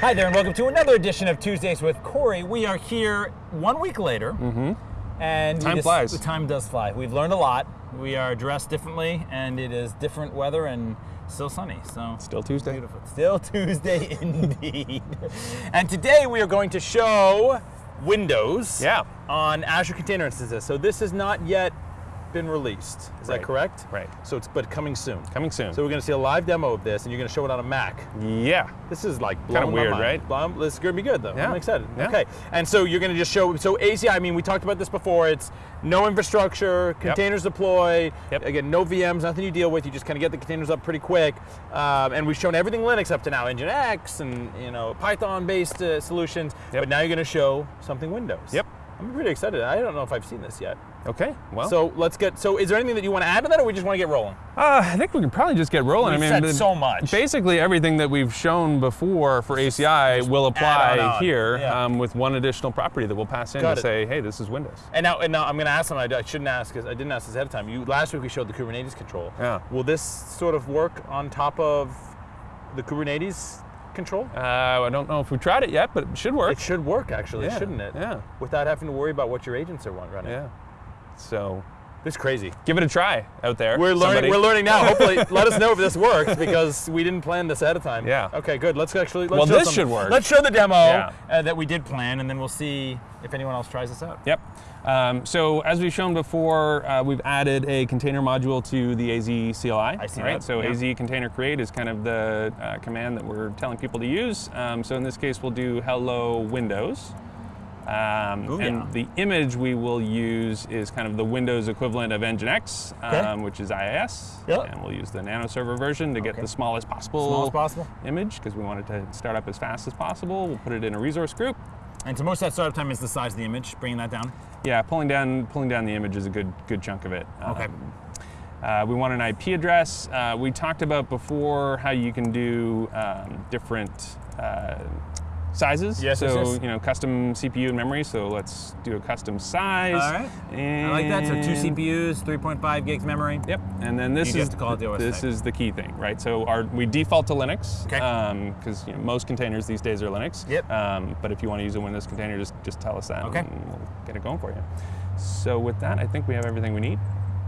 Hi there, and welcome to another edition of Tuesdays with Corey. We are here one week later, mm-hmm. and we Time flies. The time does fly. We've learned a lot. We are dressed differently, and it is different weather and still sunny. So Still Tuesday. beautiful. Still Tuesday indeed. and today we are going to show Windows Yeah. on Azure Container Instances. So this is not yet been released. Is that correct? Right. So it's but coming soon. Coming soon. So we're going to see a live demo of this, and you're going to show it on a Mac. yeah. This is like Kinda weird, mind. right? Blum- This is gonna be good though. Yeah. I'm excited. Yeah. Okay, and so you're gonna just show. So ACI. I mean, we talked about this before. It's no infrastructure, containers deploy. Yep. Again, no VMs, nothing you deal with. You just kind of get the containers up pretty quick. Um, and we've shown everything Linux up to now, Nginx and you know Python-based uh, solutions. Yep. But now you're gonna show something Windows. Yep. I'm pretty excited. I don't know if I've seen this yet. Okay. Well. So let's get. So is there anything that you want to add to that, or we just want to get rolling? uh, I think we can probably just get rolling. We've I mean, the- so much. Basically, everything that we've shown before for ACI will apply on on. here Yeah. um, with one additional property that we'll pass in Got to it. say, hey, this is Windows. And now, and now I'm going to ask something I, I shouldn't ask because I didn't ask this ahead of time. You last week we showed the Kubernetes control. Yeah. Will this sort of work on top of the Kubernetes control? Uh, I don't know if we tried it yet, but it should work. It should work actually, Yeah, shouldn't it? yeah. Without having to worry about what your agents are run- running. yeah. So This is crazy. give it a try out there. We're learning. somebody. We're learning now. Hopefully, let us know if this works because we didn't plan this ahead of time. Yeah. Okay. Good. Let's actually. Let's Well, show this some- should work. Let's show the demo Yeah. uh, that we did plan, and then we'll see if anyone else tries this out. Yep. Um, so as we've shown before, uh, we've added a container module to the AZ CLI. I see right? that, So yeah. AZ container create is kind of the uh, command that we're telling people to use. Um, so in this case, we'll do hello Windows. Um, Ooh, and yeah. the image we will use is kind of the Windows equivalent of Nginx, Okay. um, which is IIS. Yep. And we'll use the nano server version to get Okay. the smallest possible, Small as possible. image because we want it to start up as fast as possible. We'll put it in a resource group. And so most of that startup time is the size of the image. Bringing that down. Yeah, pulling down pulling down the image is a good good chunk of it. Okay. Um, uh, we want an IP address. Uh, we talked about before how you can do um, different uh, sizes. Yes, So yes, yes. you know, custom CPU and memory. So let's do a custom size. All right. I like that. So two CPUs, 3.5 gigs memory. Yep, and then this You is to call it the this type. is the key thing, right? So our we default to Linux Okay. because you know, most containers these days are Linux. Yep. Um, but if you want to use a Windows container, just just tell us that, Okay. and we'll get it going for you. So with that, I think we have everything we need.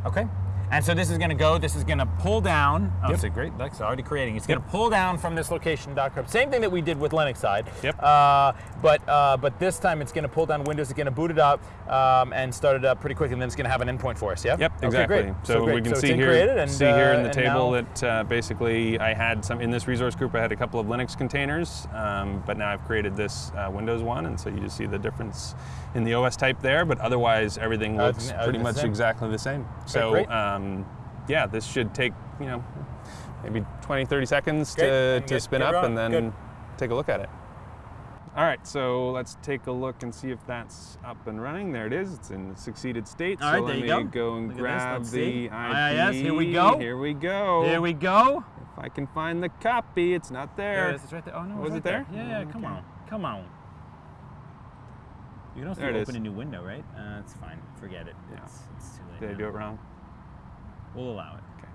Okay. And so this is going to go, this is going to pull down. Oh, Yep. it's a great, Lex already creating. It's going to pull down from this location .crypt. Same thing that we did with Linux side. Yep. Uh, but uh, but this time it's going to pull down Windows. It's going to boot it up um, and start it up pretty quickly, and then it's going to have an endpoint for us. Yeah. Yep, Okay, exactly. great. So, great. we can So it's see here, created and, see here in uh, the table now- that uh, basically I had some in this resource group. I had a couple of Linux containers, um, but now I've created this uh, Windows one, and so you just see the difference in the OS type there. But otherwise, everything Uh, looks pretty much same. exactly the same. So great. Um, yeah, this should take you know maybe 20, 30 seconds Great. to, to get- spin get up, and then Good. take a look at it. All right, so let's take a look and see if that's up and running. There it is. It's in succeeded state. All so right, let there you me go. go and Look grab the. IP. IIS, here we go. Here we go. Here we go. If I can find the copy, it's not There there. it is. It's right there. Oh no, Was it's it right there? Yeah, yeah. Come Okay. on, come on. You can also open a new window, right? Uh, it's fine. Forget it. Yeah. It's, it's too late. Did I do it wrong? We'll allow it. Okay.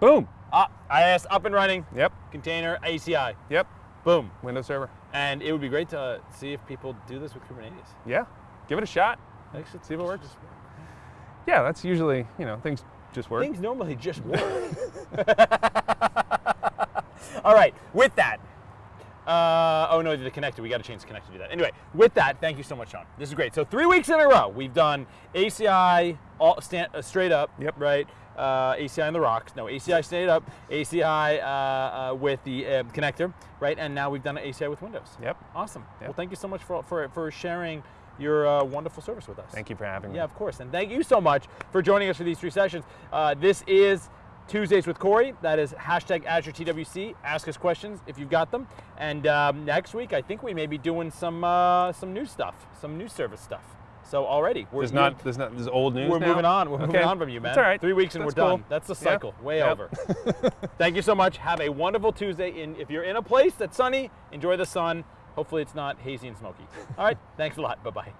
Boom. Ah, IIS up and running. Yep. Container ACI. Yep. Boom. Windows Server. And it would be great to see if people do this with Kubernetes. Yeah. Give it a shot. Actually, See if it works. Yeah, that's usually you know things just work. Things normally just work. All right, with that. Uh, oh no, the connector. We got to change the connector to do that. Anyway, with that, thank you so much, Sean. This is great. So three weeks in a row, we've done ACI all stand, uh, straight up. Yep. Right. Uh, ACI on the rocks. No, ACI straight up. ACI uh, uh, with the uh, connector. Right. And now we've done ACI with Windows. Yep. Awesome. Yep. Well, thank you so much for for, for sharing your uh, wonderful service with us. Thank you for having me. Yeah, of course. And thank you so much for joining us for these three sessions. Uh, this is Tuesdays with Corey. That is hashtag Azure TWC. Ask us questions if you've got them. And um, next week, I think we may be doing some uh, some new stuff, some new service stuff. So already, we're There's not there's not there's old news. we're now? moving on. We're moving on from you, man. That's all right. Three weeks and That's we're done. That's the Yeah. cycle. Way Yep. over. Thank you so much. Have a wonderful Tuesday. In if you're in a place that's sunny, enjoy the sun. Hopefully, it's not hazy and smoky. All right. Thanks a lot. Bye bye.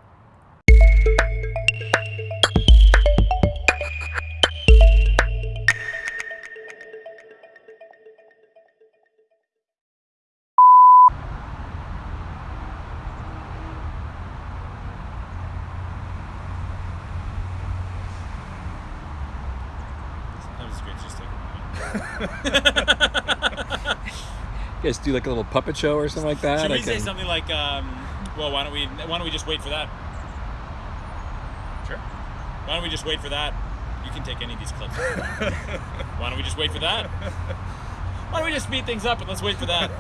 You guys do like a little puppet show or something like that? Should I we say something like, um, well, why don't we why don't we just wait for that? Sure. Why don't we just wait for that? You can take any of these clips. why don't we just wait for that? Why don't we just speed things up and let's wait for that?